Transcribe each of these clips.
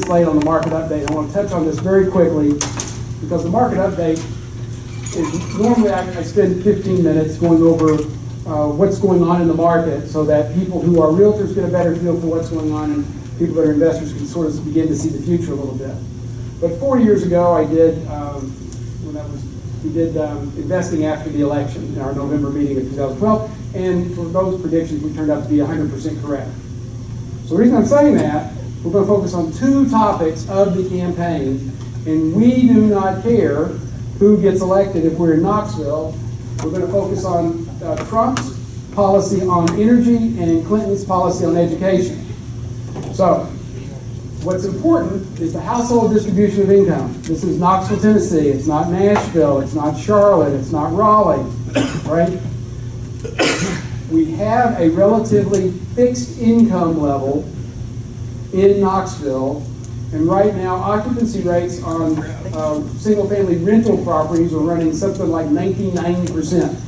minutes late on the market update. I want to touch on this very quickly because the market update is, normally I, spend 15 minutes going over uh, what's going on in the market so that people who are realtors get a better feel for what's going on and people that are investors can sort of begin to see the future a little bit. But four years ago, I did, um, when that was, we did um, investing after the election in our November meeting of 2012, and for those predictions, we turned out to be 100% correct. So the reason I'm saying that, we're going to focus on two topics of the campaign, and we do not care who gets elected if we're in Knoxville. We're going to focus on uh, Trump's policy on energy and Clinton's policy on education. So, what's important is the household distribution of income. This is Knoxville, Tennessee. It's not Nashville. It's not Charlotte. It's not Raleigh, right? we have a relatively fixed income level in Knoxville, and right now occupancy rates on uh, single-family rental properties are running something like 1990%.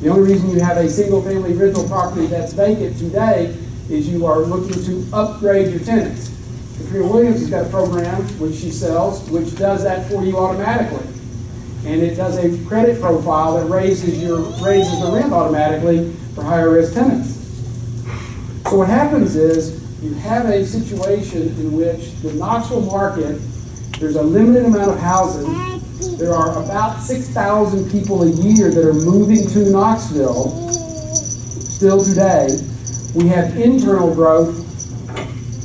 The only reason you have a single-family rental property that's vacant today is you are looking to upgrade your tenants. Katrina Williams has got a program which she sells, which does that for you automatically and it does a credit profile that raises your raises the rent automatically for higher risk tenants. So what happens is you have a situation in which the Knoxville market, there's a limited amount of housing. There are about 6,000 people a year that are moving to Knoxville still today. We have internal growth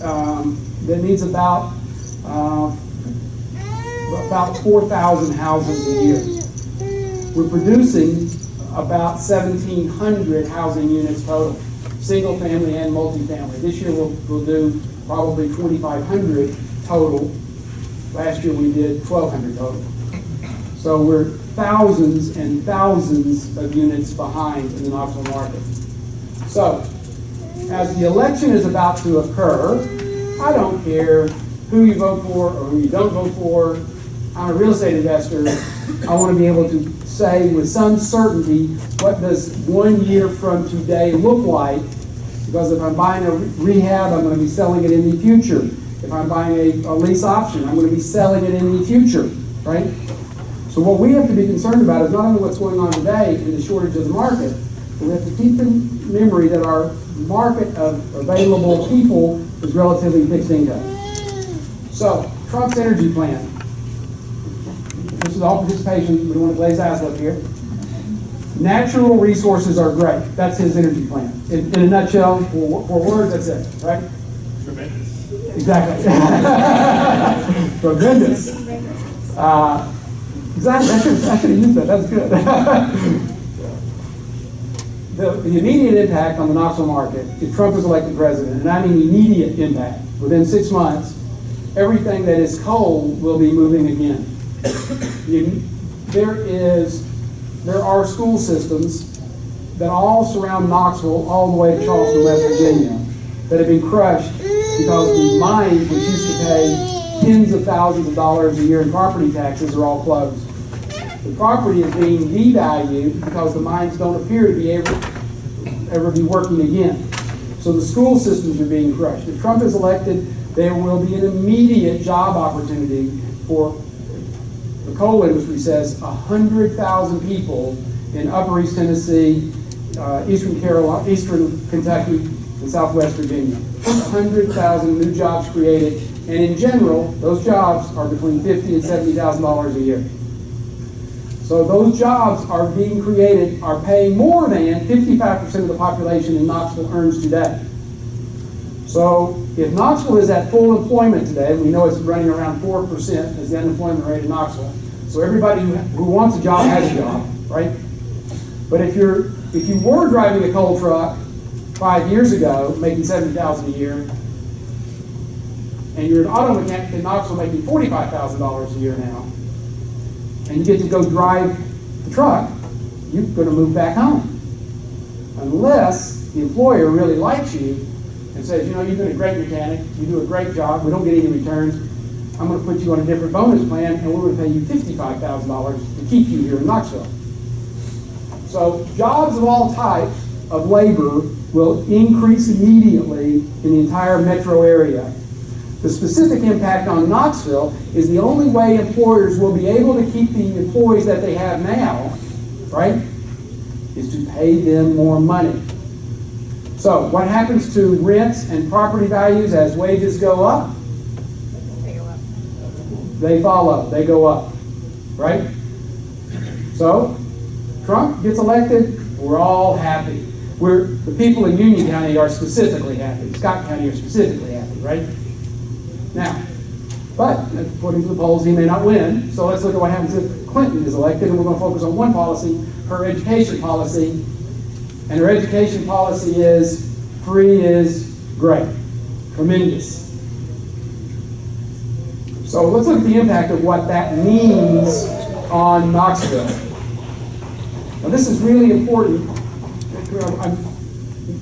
um, that needs about uh, about 4,000 houses a year. We're producing about 1,700 housing units total, single family and multifamily. This year we'll, we'll do probably 2,500 total. Last year we did 1,200 total. So we're thousands and thousands of units behind in the Knoxville market. So, as the election is about to occur, I don't care who you vote for or who you don't vote for. I'm a real estate investor. I want to be able to say with some certainty what does one year from today look like. Because if I'm buying a rehab, I'm going to be selling it in the future. If I'm buying a, a lease option, I'm going to be selling it in the future, right? So what we have to be concerned about is not only what's going on today in the shortage of the market, but we have to keep in memory that our market of available people is relatively fixed income. So, Trump's energy plan. This is all participation. We don't want to glaze eyes up here. Natural resources are great. That's his energy plan. In, in a nutshell, for, for words, that's it, right? Tremendous. Exactly. Tremendous. Uh, exactly. I should, I should have used that. That's good. the, the immediate impact on the Knoxville market, if Trump is elected president, and I mean immediate impact, within six months, everything that is coal will be moving again. You- there is, there are school systems that all surround Knoxville all the way to Charleston, West Virginia, that have been crushed because the mines, which used to pay tens of thousands of dollars a year in property taxes, are all closed. The property is being devalued because the mines don't appear to be able ever be working again. So the school systems are being crushed. If Trump is elected, there will be an immediate job opportunity for coal industry says 100,000 people in Upper East Tennessee, uh, Eastern Carolina, Eastern Kentucky, and Southwest Virginia. 100,000 new jobs created, and in general, those jobs are between 50 and 70,000 dollars a year. So those jobs are being created, are paying more than 55% of the population in Knoxville earns today. So if Knoxville is at full employment today, we know it's running around 4% is the unemployment rate in Knoxville. So everybody who, who wants a job has a job, right? But if you're if you were driving a coal truck five years ago, making 70000 a year, and you're an auto mechanic in Knoxville making $45,000 a year now, and you get to go drive the truck, you're going to move back home. Unless the employer really likes you and says, you know, you've been a great mechanic, you do a great job, we don't get any returns, I'm going to put you on a different bonus plan, and we're going to pay you $55,000 to keep you here in Knoxville. So jobs of all types of labor will increase immediately in the entire metro area. The specific impact on Knoxville is the only way employers will be able to keep the employees that they have now, right, is to pay them more money. So what happens to rents and property values as wages go up? They follow, they go up, right? So Trump gets elected, we're all happy. We're, the people in Union County are specifically happy. Scott County are specifically happy, right? Now, but according to the polls, he may not win. So let's look at what happens if Clinton is elected, and we're going to focus on one policy, her education policy. And her education policy is free is great, tremendous. So let's look at the impact of what that means on Knoxville. Now this is really important. I'm,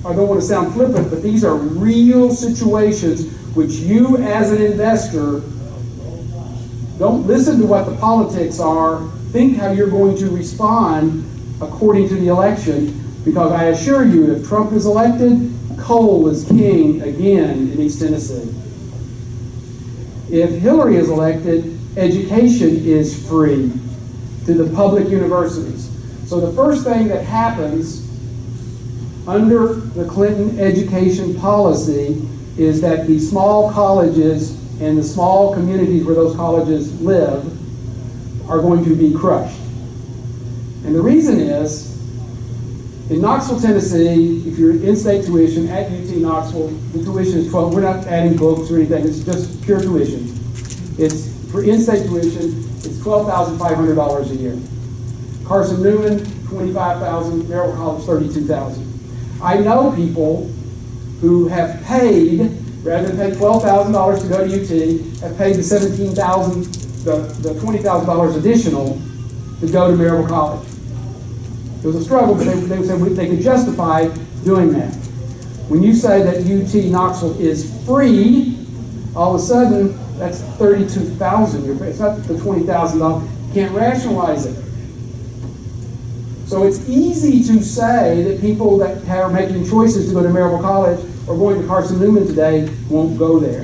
I don't want to sound flippant, but these are real situations which you as an investor don't listen to what the politics are. Think how you're going to respond according to the election. Because I assure you, if Trump is elected, coal is king again in East Tennessee. If Hillary is elected, education is free to the public universities. So the first thing that happens under the Clinton education policy is that the small colleges and the small communities where those colleges live are going to be crushed. And the reason is, in Knoxville, Tennessee, if you're in-state tuition at UT Knoxville, the tuition is 12, we're not adding books or anything, it's just pure tuition. It's, for in-state tuition, it's $12,500 a year. Carson Newman, 25,000, Maryville College, 32,000. I know people who have paid, rather than pay $12,000 to go to UT, have paid the 17000 the, the $20,000 additional to go to Maryville College. It was a struggle, but they, they they could justify doing that. When you say that UT Knoxville is free, all of a sudden, that's 32000 It's not the $20,000. You can't rationalize it. So it's easy to say that people that are making choices to go to Maryville College or going to Carson Newman today won't go there.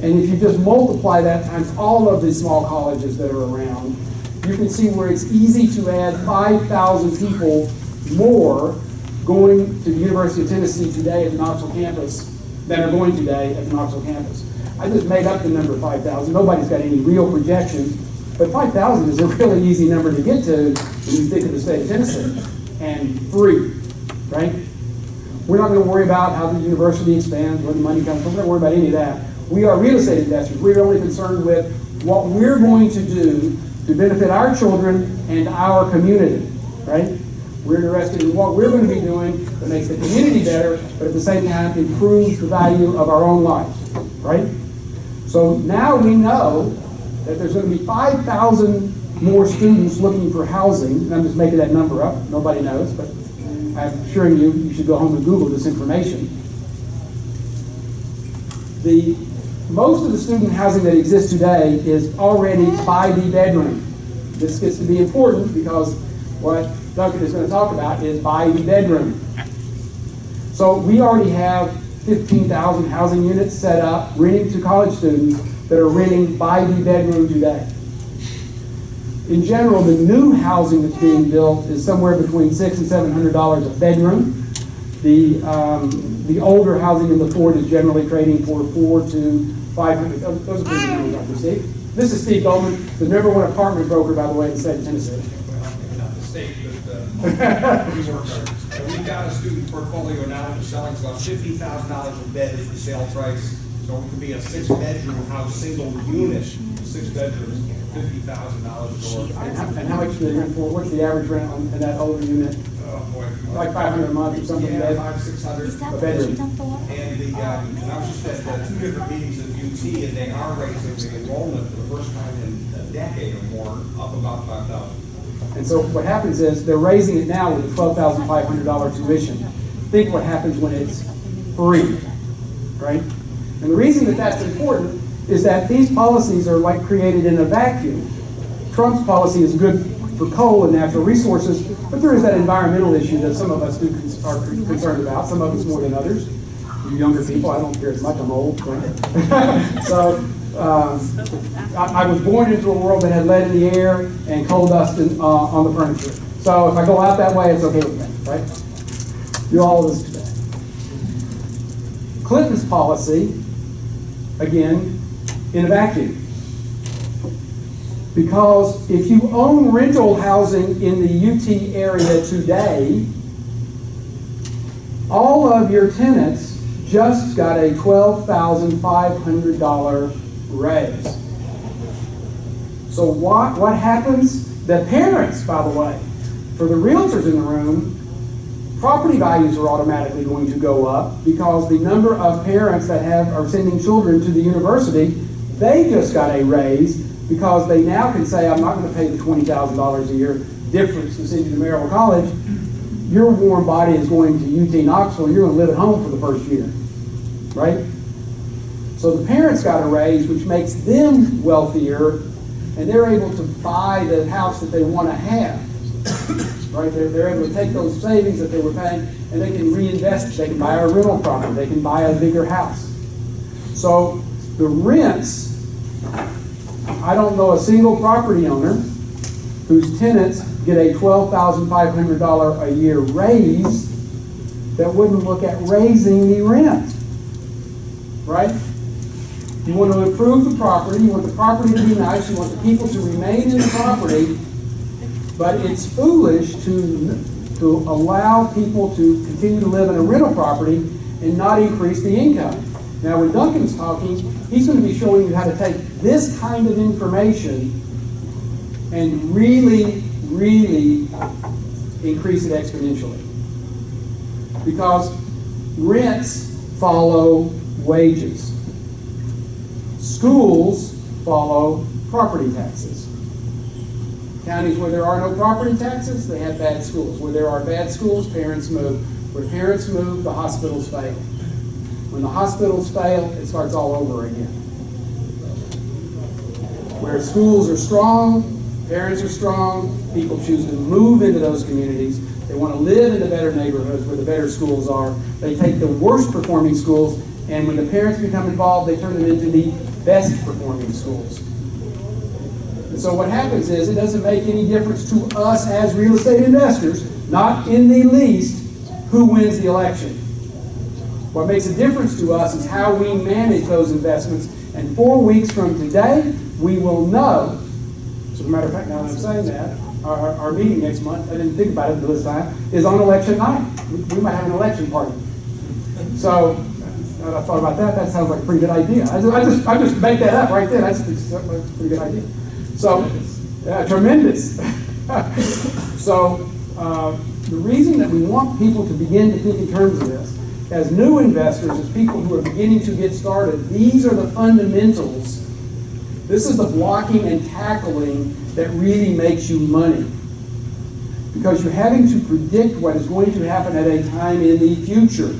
And if you just multiply that times all of the small colleges that are around, you can see where it's easy to add 5,000 people more going to the University of Tennessee today at the Knoxville campus than are going today at the Knoxville campus. I just made up the number 5,000. Nobody's got any real projections, but 5,000 is a really easy number to get to when you think of the state of Tennessee. And free, right? We're not going to worry about how the university expands, where the money comes from. We're not going to worry about any of that. We are real estate investors. We're only concerned with what we're going to do to benefit our children and our community, right? We're interested in what we're going to be doing that makes the community better, but at the same time improves the value of our own lives, right? So now we know that there's going to be 5,000 more students looking for housing. I'm just making that number up. Nobody knows, but I'm assuring you, you should go home and Google this information. The most of the student housing that exists today is already by the bedroom. This gets to be important because what Duncan is going to talk about is by the bedroom. So we already have 15,000 housing units set up, renting to college students that are renting by the bedroom today. In general, the new housing that's being built is somewhere between six and seven hundred dollars a bedroom. The um, the older housing in the Fort is generally trading for four to five hundred. Those, those are pretty good numbers, Dr. Steve. This is Steve Goldman, the number one apartment broker, by the way, in the state of Tennessee. Well, not the state, but uh, we work hard. And We've got a student portfolio now that's selling about fifty thousand dollars a bed is the sale price. So it could be a six-bedroom house, single unit, six bedrooms, fifty thousand dollars or. And how, and how much do they rent for? What's the average rent on in that older unit? Oh, boy. Like 500 a month or something? Yeah, like five, six hundred. Is that A what bedroom. Um, and I was just at uh, two different meetings at UT, and they are raising the enrollment for the first time in a decade or more, up about five thousand. And so what happens is they're raising it now with a twelve thousand five hundred dollar tuition. Think what happens when it's free, right? And the reason that that's important is that these policies are like created in a vacuum. Trump's policy is good for coal and natural resources, but there is that environmental issue that some of us do are concerned about, some of us more than others. You younger people, I don't care as much, I'm old. So, um, I, I was born into a world that had lead in the air and coal dust in, uh, on the furniture. So if I go out that way, it's okay with me, right? Do all of this today. Clinton's policy, again, in a vacuum. Because if you own rental housing in the UT area today, all of your tenants just got a $12,500 raise. So what, what happens? The parents, by the way, for the realtors in the room, property values are automatically going to go up because the number of parents that have are sending children to the university, they just got a raise because they now can say, I'm not going to pay the twenty thousand dollars a year difference to send you to Maryville College. Your warm body is going to UT Knoxville. You're going to live at home for the first year, right? So the parents got a raise, which makes them wealthier, and they're able to buy the house that they want to have. Right? They're, they're able to take those savings that they were paying and they can reinvest. They can buy a rental property. They can buy a bigger house. So the rents, I don't know a single property owner whose tenants get a $12,500 a year raise that wouldn't look at raising the rent. Right? You want to improve the property, you want the property to be nice, you want the people to remain in the property, but it's foolish to, to allow people to continue to live in a rental property and not increase the income. Now, when Duncan's talking, he's going to be showing you how to take this kind of information and really, really increase it exponentially. Because rents follow wages. Schools follow property taxes. Counties where there are no property taxes, they have bad schools. Where there are bad schools, parents move. Where parents move, the hospitals fail. When the hospitals fail, it starts all over again. Where schools are strong, parents are strong, people choose to move into those communities. They want to live in the better neighborhoods where the better schools are. They take the worst performing schools, and when the parents become involved, they turn them into the best performing schools. And so what happens is it doesn't make any difference to us as real estate investors, not in the least, who wins the election. What makes a difference to us is how we manage those investments. And four weeks from today, we will know. As a matter of fact, now that I'm saying that, our, our, meeting next month, I didn't think about it until this time, is on election night. We, we might have an election party. So, I thought about that, that sounds like a pretty good idea. I just, I just, I just make that up right there. That's, that's a pretty good idea. So, yeah, tremendous. so, uh, the reason that we want people to begin to think in terms of this, as new investors, as people who are beginning to get started, these are the fundamentals. This is the blocking and tackling that really makes you money. Because you're having to predict what is going to happen at a time in the future.